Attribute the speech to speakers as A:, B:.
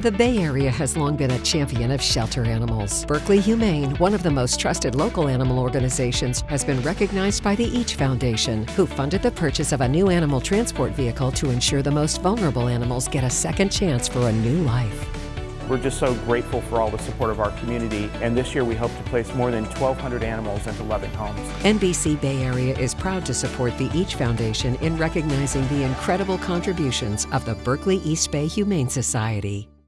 A: The Bay Area has long been a champion of shelter animals. Berkeley Humane, one of the most trusted local animal organizations, has been recognized by the Each Foundation, who funded the purchase of a new animal transport vehicle to ensure the most vulnerable animals get a second chance for a new life.
B: We're just so grateful for all the support of our community, and this year we hope to place more than 1,200 animals into loving homes.
A: NBC Bay Area is proud to support the Each Foundation in recognizing the incredible contributions of the Berkeley East Bay Humane Society.